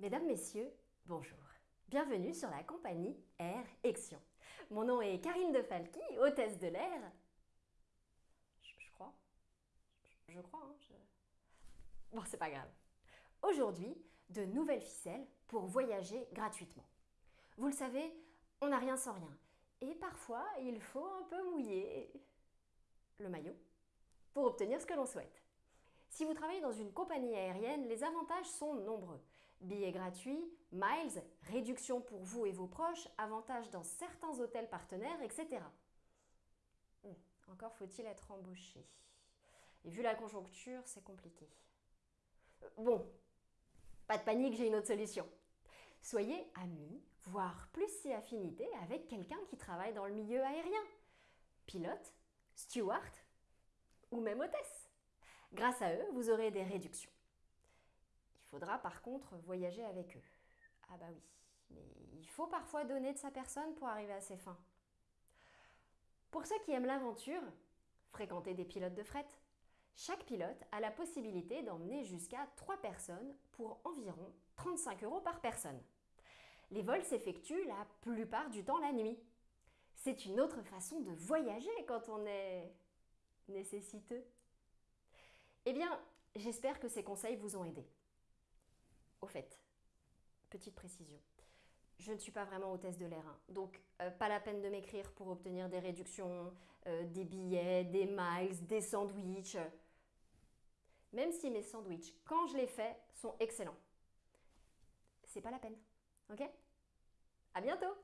Mesdames, Messieurs, bonjour. Bienvenue sur la compagnie Air Action. Mon nom est Karine De Falqui, hôtesse de l'air. Je, crois. Je, crois, hein, Bon, c'est pas grave. Aujourd'hui, de nouvelles ficelles pour voyager gratuitement. Vous le savez, on n'a rien sans rien. Et parfois, il faut un peu mouiller le maillot pour obtenir ce que l'on souhaite. Si vous travaillez dans une compagnie aérienne, les avantages sont nombreux. Billets gratuits, miles, réduction pour vous et vos proches, avantages dans certains hôtels partenaires, etc. Hmm, encore faut-il être embauché. Et vu la conjoncture, c'est compliqué. Euh, bon, pas de panique, j'ai une autre solution. Soyez amis, voire plus si affinité avec quelqu'un qui travaille dans le milieu aérien. Pilote, steward ou même hôtesse. Grâce à eux, vous aurez des réductions. Il faudra par contre voyager avec eux. Ah bah oui, mais il faut parfois donner de sa personne pour arriver à ses fins. Pour ceux qui aiment l'aventure, fréquenter des pilotes de fret, chaque pilote a la possibilité d'emmener jusqu'à 3 personnes pour environ 35 euros par personne. Les vols s'effectuent la plupart du temps la nuit. C'est une autre façon de voyager quand on est nécessiteux. Eh bien, j'espère que ces conseils vous ont aidé. Au fait, petite précision, je ne suis pas vraiment hôtesse de l'air, hein. donc euh, pas la peine de m'écrire pour obtenir des réductions, euh, des billets, des miles, des sandwichs. Même si mes sandwichs, quand je les fais, sont excellents. C'est pas la peine, ok? À bientôt